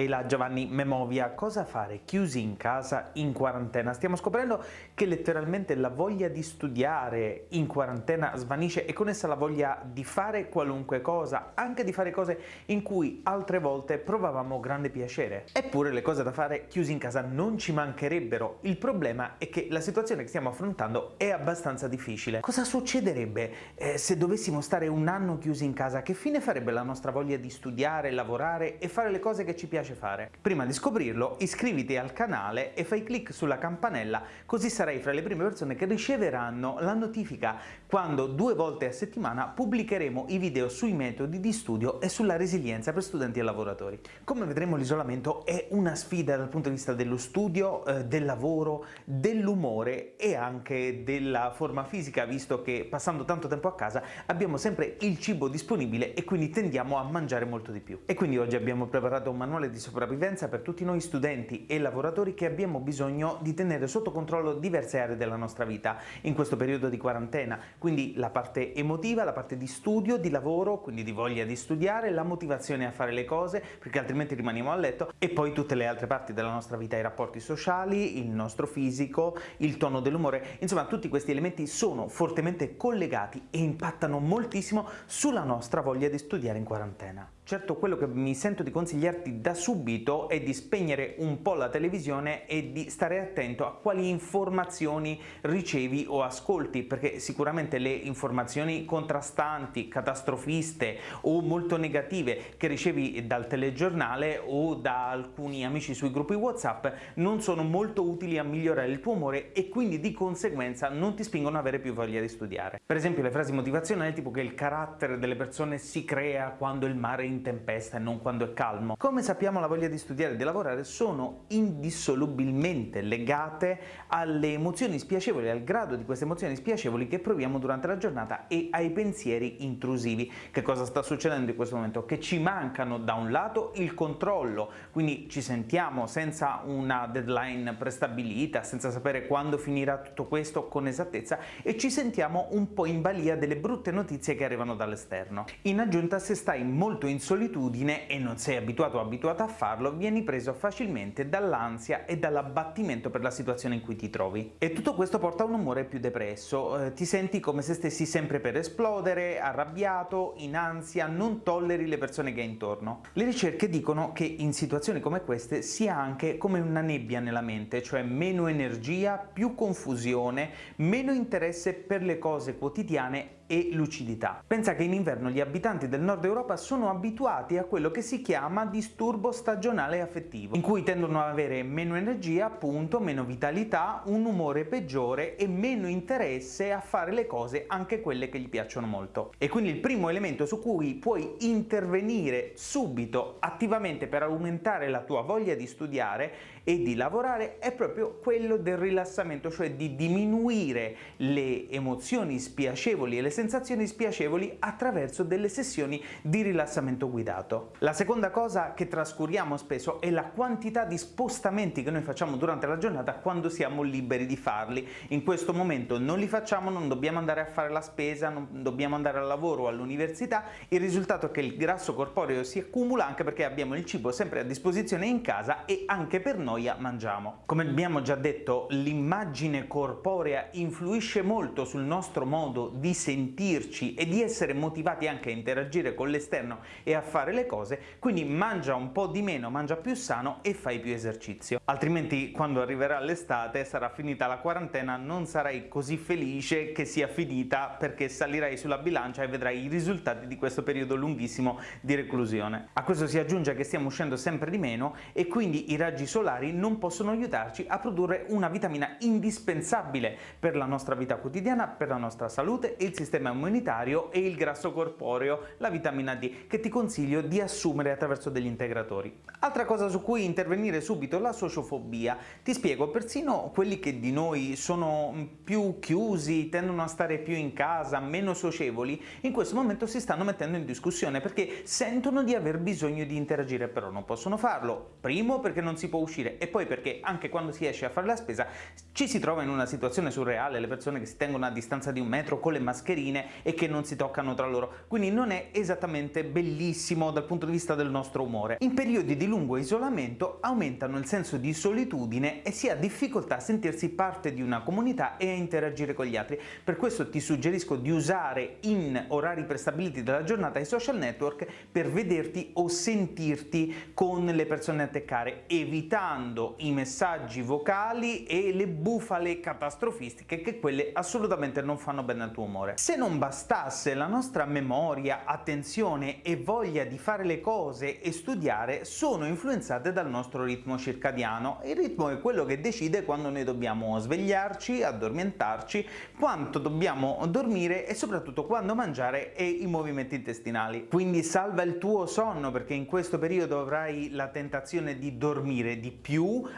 Ehi là Giovanni Memovia, cosa fare chiusi in casa in quarantena? Stiamo scoprendo che letteralmente la voglia di studiare in quarantena svanisce e con essa la voglia di fare qualunque cosa, anche di fare cose in cui altre volte provavamo grande piacere. Eppure le cose da fare chiusi in casa non ci mancherebbero, il problema è che la situazione che stiamo affrontando è abbastanza difficile. Cosa succederebbe eh, se dovessimo stare un anno chiusi in casa? Che fine farebbe la nostra voglia di studiare, lavorare e fare le cose che ci piace piace fare. Prima di scoprirlo iscriviti al canale e fai clic sulla campanella così sarai fra le prime persone che riceveranno la notifica quando due volte a settimana pubblicheremo i video sui metodi di studio e sulla resilienza per studenti e lavoratori. Come vedremo l'isolamento è una sfida dal punto di vista dello studio, eh, del lavoro, dell'umore e anche della forma fisica visto che passando tanto tempo a casa abbiamo sempre il cibo disponibile e quindi tendiamo a mangiare molto di più. E quindi oggi abbiamo preparato un manuale di sopravvivenza per tutti noi studenti e lavoratori che abbiamo bisogno di tenere sotto controllo diverse aree della nostra vita in questo periodo di quarantena, quindi la parte emotiva, la parte di studio, di lavoro, quindi di voglia di studiare, la motivazione a fare le cose, perché altrimenti rimaniamo a letto, e poi tutte le altre parti della nostra vita, i rapporti sociali, il nostro fisico, il tono dell'umore, insomma tutti questi elementi sono fortemente collegati e impattano moltissimo sulla nostra voglia di studiare in quarantena. Certo quello che mi sento di consigliarti da subito è di spegnere un po' la televisione e di stare attento a quali informazioni ricevi o ascolti, perché sicuramente le informazioni contrastanti, catastrofiste o molto negative che ricevi dal telegiornale o da alcuni amici sui gruppi WhatsApp non sono molto utili a migliorare il tuo umore e quindi di conseguenza non ti spingono ad avere più voglia di studiare. Per esempio le frasi motivazionali tipo che il carattere delle persone si crea quando il mare è tempesta e non quando è calmo. Come sappiamo la voglia di studiare e di lavorare sono indissolubilmente legate alle emozioni spiacevoli, al grado di queste emozioni spiacevoli che proviamo durante la giornata e ai pensieri intrusivi. Che cosa sta succedendo in questo momento? Che ci mancano da un lato il controllo, quindi ci sentiamo senza una deadline prestabilita, senza sapere quando finirà tutto questo con esattezza e ci sentiamo un po' in balia delle brutte notizie che arrivano dall'esterno. In aggiunta se stai molto in solitudine e non sei abituato o abituata a farlo, vieni preso facilmente dall'ansia e dall'abbattimento per la situazione in cui ti trovi. E tutto questo porta a un umore più depresso, eh, ti senti come se stessi sempre per esplodere, arrabbiato, in ansia, non tolleri le persone che hai intorno. Le ricerche dicono che in situazioni come queste sia anche come una nebbia nella mente, cioè meno energia, più confusione, meno interesse per le cose quotidiane e lucidità. Pensa che in inverno gli abitanti del nord Europa sono abituati a quello che si chiama disturbo stagionale affettivo, in cui tendono ad avere meno energia, appunto, meno vitalità, un umore peggiore e meno interesse a fare le cose, anche quelle che gli piacciono molto. E quindi il primo elemento su cui puoi intervenire subito, attivamente, per aumentare la tua voglia di studiare e di lavorare è proprio quello del rilassamento, cioè di diminuire le emozioni spiacevoli e le sensazioni spiacevoli attraverso delle sessioni di rilassamento guidato. La seconda cosa che trascuriamo spesso è la quantità di spostamenti che noi facciamo durante la giornata quando siamo liberi di farli. In questo momento non li facciamo, non dobbiamo andare a fare la spesa, non dobbiamo andare al lavoro o all'università, il risultato è che il grasso corporeo si accumula anche perché abbiamo il cibo sempre a disposizione in casa e anche per noia mangiamo. Come abbiamo già detto, l'immagine corporea influisce molto sul nostro modo di sentirci e di essere motivati anche a interagire con l'esterno e a fare le cose, quindi mangia un po' di meno, mangia più sano e fai più esercizio. Altrimenti quando arriverà l'estate, sarà finita la quarantena, non sarai così felice che sia finita perché salirai sulla bilancia e vedrai i risultati di questo periodo lunghissimo di reclusione. A questo si aggiunge che stiamo uscendo sempre di meno e quindi i raggi solari non possono aiutarci a produrre una vitamina indispensabile per la nostra vita quotidiana, per la nostra salute il sistema immunitario e il grasso corporeo, la vitamina D, che ti consiglio di assumere attraverso degli integratori. Altra cosa su cui intervenire subito, la sociofobia. Ti spiego, persino quelli che di noi sono più chiusi, tendono a stare più in casa, meno socievoli, in questo momento si stanno mettendo in discussione perché sentono di aver bisogno di interagire, però non possono farlo. Primo perché non si può uscire e poi perché anche quando si esce a fare la spesa ci si trova in una situazione surreale, le persone che si tengono a distanza di un metro con le mascherine e che non si toccano tra loro, quindi non è esattamente bellissimo dal punto di vista del nostro umore. In periodi di lungo isolamento aumentano il senso di solitudine e si ha difficoltà a sentirsi parte di una comunità e a interagire con gli altri. Per questo ti suggerisco di usare in orari prestabiliti della giornata i social network per vederti o sentirti con le persone a te evitando i messaggi vocali e le bufale catastrofistiche che quelle assolutamente non fanno bene al tuo umore. Se non bastasse la nostra memoria, attenzione e voglia di fare le cose e studiare sono influenzate dal nostro ritmo circadiano. Il ritmo è quello che decide quando noi dobbiamo svegliarci, addormentarci, quanto dobbiamo dormire e soprattutto quando mangiare e i movimenti intestinali. Quindi salva il tuo sonno perché in questo periodo avrai la tentazione di dormire di più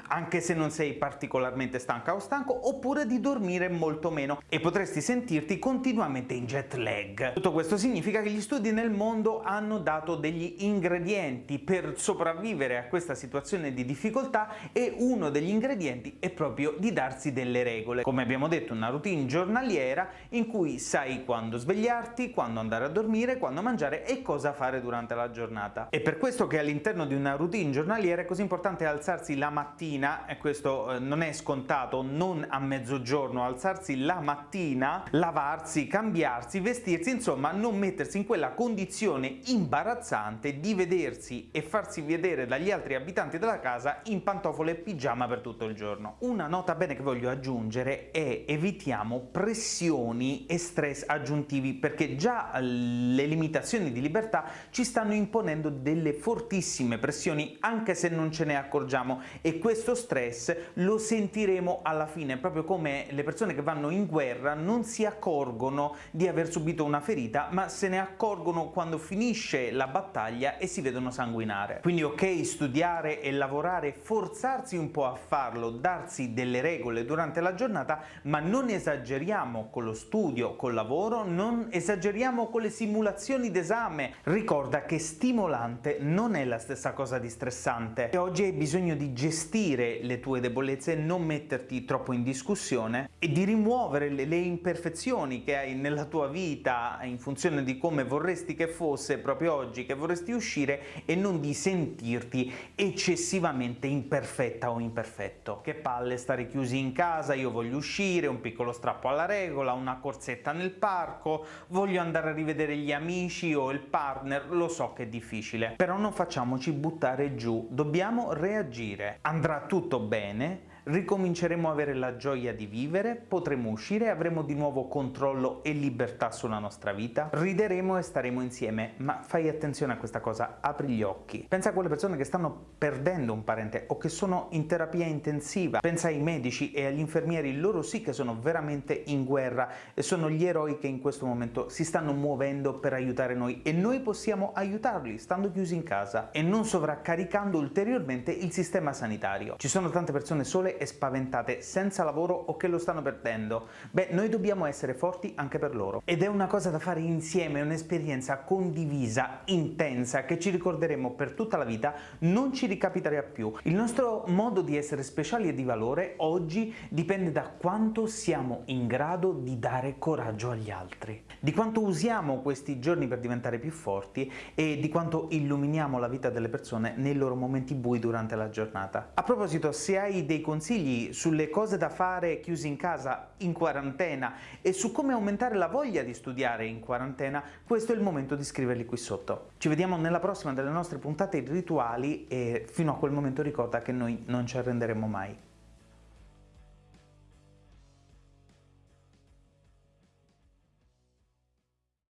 anche se non sei particolarmente stanca o stanco oppure di dormire molto meno e potresti sentirti continuamente in jet lag. Tutto questo significa che gli studi nel mondo hanno dato degli ingredienti per sopravvivere a questa situazione di difficoltà e uno degli ingredienti è proprio di darsi delle regole. Come abbiamo detto una routine giornaliera in cui sai quando svegliarti, quando andare a dormire, quando mangiare e cosa fare durante la giornata. È per questo che all'interno di una routine giornaliera è così importante alzarsi la mattina, e questo eh, non è scontato, non a mezzogiorno, alzarsi la mattina, lavarsi, cambiarsi, vestirsi, insomma non mettersi in quella condizione imbarazzante di vedersi e farsi vedere dagli altri abitanti della casa in pantofole e pigiama per tutto il giorno. Una nota bene che voglio aggiungere è evitiamo pressioni e stress aggiuntivi perché già le limitazioni di libertà ci stanno imponendo delle fortissime pressioni anche se non ce ne accorgiamo e questo stress lo sentiremo alla fine proprio come le persone che vanno in guerra non si accorgono di aver subito una ferita ma se ne accorgono quando finisce la battaglia e si vedono sanguinare. Quindi ok studiare e lavorare, forzarsi un po' a farlo, darsi delle regole durante la giornata ma non esageriamo con lo studio, col lavoro, non esageriamo con le simulazioni d'esame. Ricorda che stimolante non è la stessa cosa di stressante e oggi hai bisogno di gestire le tue debolezze, non metterti troppo in discussione e di rimuovere le, le imperfezioni che hai nella tua vita in funzione di come vorresti che fosse proprio oggi, che vorresti uscire e non di sentirti eccessivamente imperfetta o imperfetto. Che palle stare chiusi in casa, io voglio uscire, un piccolo strappo alla regola, una corsetta nel parco, voglio andare a rivedere gli amici o il partner, lo so che è difficile, però non facciamoci buttare giù, dobbiamo reagire. Andrà tutto bene, ricominceremo a avere la gioia di vivere, potremo uscire, avremo di nuovo controllo e libertà sulla nostra vita, rideremo e staremo insieme, ma fai attenzione a questa cosa, apri gli occhi. Pensa a quelle persone che stanno perdendo un parente o che sono in terapia intensiva, pensa ai medici e agli infermieri, loro sì che sono veramente in guerra e sono gli eroi che in questo momento si stanno muovendo per aiutare noi e noi possiamo aiutarli stando chiusi in casa e non sovraccaricando ulteriormente il sistema sanitario. Ci sono tante persone e spaventate, senza lavoro o che lo stanno perdendo. Beh, noi dobbiamo essere forti anche per loro. Ed è una cosa da fare insieme, un'esperienza condivisa, intensa, che ci ricorderemo per tutta la vita, non ci ricapiterà più. Il nostro modo di essere speciali e di valore oggi dipende da quanto siamo in grado di dare coraggio agli altri, di quanto usiamo questi giorni per diventare più forti e di quanto illuminiamo la vita delle persone nei loro momenti bui durante la giornata. A proposito, se hai dei consigli consigli sulle cose da fare chiusi in casa in quarantena e su come aumentare la voglia di studiare in quarantena, questo è il momento di scriverli qui sotto. Ci vediamo nella prossima delle nostre puntate rituali e fino a quel momento ricorda che noi non ci arrenderemo mai.